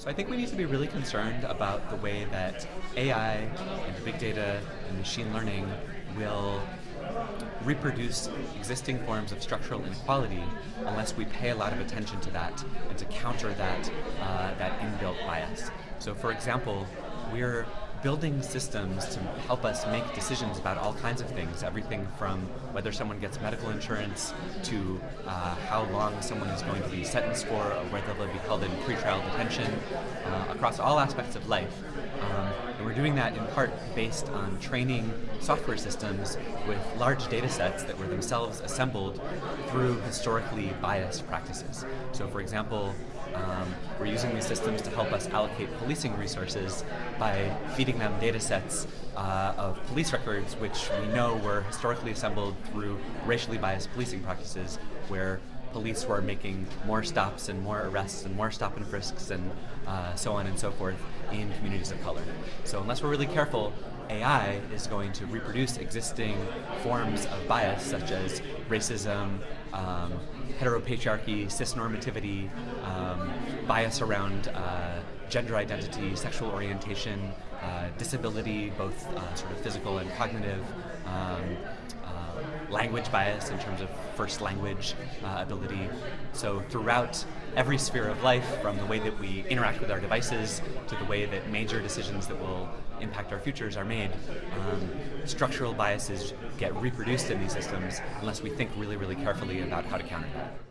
So I think we need to be really concerned about the way that AI and big data and machine learning will reproduce existing forms of structural inequality unless we pay a lot of attention to that and to counter that, uh, that inbuilt bias. So for example, we're building systems to help us make decisions about all kinds of things, everything from whether someone gets medical insurance to uh, how long someone is going to be sentenced for or whether they'll be held in pretrial detention, uh, across all aspects of life. Um, and we're doing that in part based on training software systems with large data sets that were themselves assembled through historically biased practices. So for example, um, we're using these systems to help us allocate policing resources by feeding them data sets uh, of police records which we know were historically assembled through racially biased policing practices where police were making more stops and more arrests and more stop and frisks and uh, so on and so forth in communities of color. So unless we're really careful, AI is going to reproduce existing forms of bias such as racism, um, heteropatriarchy, cisnormativity, um, bias around uh, gender identity, sexual orientation, uh, disability, both uh, sort of physical and cognitive, um, language bias in terms of first language uh, ability. So throughout every sphere of life, from the way that we interact with our devices to the way that major decisions that will impact our futures are made, um, structural biases get reproduced in these systems unless we think really, really carefully about how to counter that.